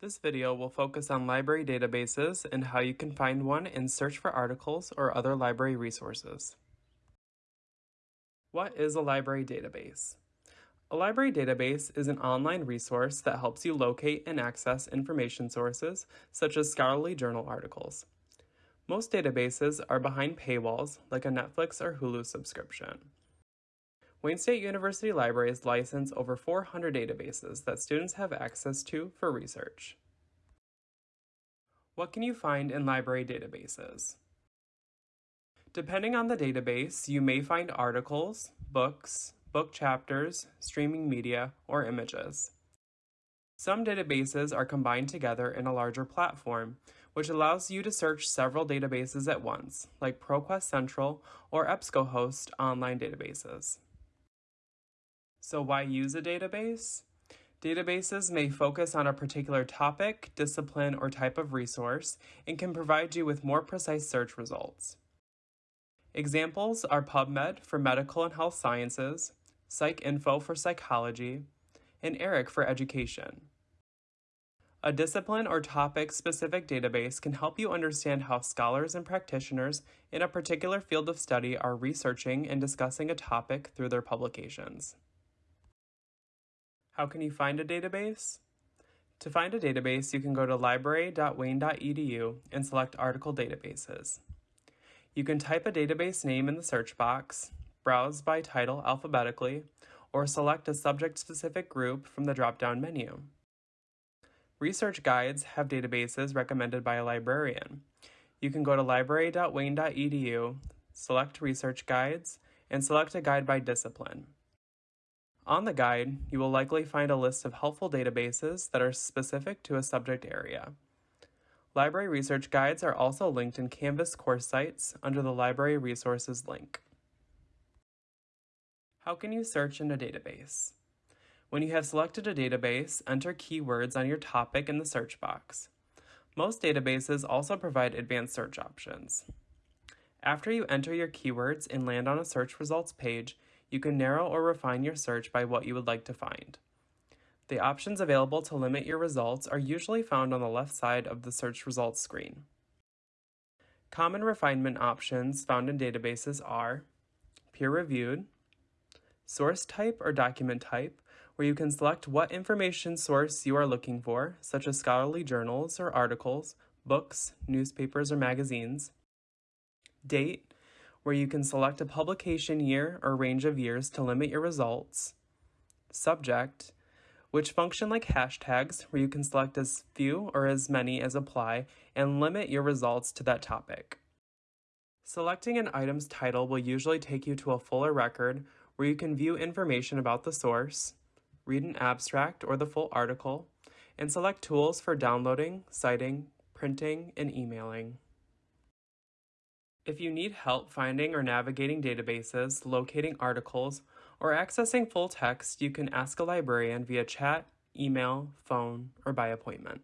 This video will focus on library databases and how you can find one and search for articles or other library resources. What is a library database? A library database is an online resource that helps you locate and access information sources, such as scholarly journal articles. Most databases are behind paywalls, like a Netflix or Hulu subscription. Wayne State University Libraries license over 400 databases that students have access to for research. What can you find in library databases? Depending on the database, you may find articles, books, book chapters, streaming media, or images. Some databases are combined together in a larger platform, which allows you to search several databases at once, like ProQuest Central or EBSCOhost online databases. So why use a database? Databases may focus on a particular topic, discipline, or type of resource and can provide you with more precise search results. Examples are PubMed for medical and health sciences, PsycInfo for psychology, and ERIC for education. A discipline or topic specific database can help you understand how scholars and practitioners in a particular field of study are researching and discussing a topic through their publications. How can you find a database? To find a database, you can go to library.wayne.edu and select Article Databases. You can type a database name in the search box, browse by title alphabetically, or select a subject-specific group from the drop-down menu. Research guides have databases recommended by a librarian. You can go to library.wayne.edu, select Research Guides, and select a guide by discipline. On the guide, you will likely find a list of helpful databases that are specific to a subject area. Library research guides are also linked in Canvas course sites under the Library Resources link. How can you search in a database? When you have selected a database, enter keywords on your topic in the search box. Most databases also provide advanced search options. After you enter your keywords and land on a search results page, you can narrow or refine your search by what you would like to find. The options available to limit your results are usually found on the left side of the search results screen. Common refinement options found in databases are peer-reviewed, source type or document type, where you can select what information source you are looking for, such as scholarly journals or articles, books, newspapers, or magazines. Date, where you can select a publication year or range of years to limit your results. Subject, which function like hashtags, where you can select as few or as many as apply and limit your results to that topic. Selecting an item's title will usually take you to a fuller record where you can view information about the source, read an abstract or the full article, and select tools for downloading, citing, printing, and emailing. If you need help finding or navigating databases, locating articles, or accessing full text, you can ask a librarian via chat, email, phone, or by appointment.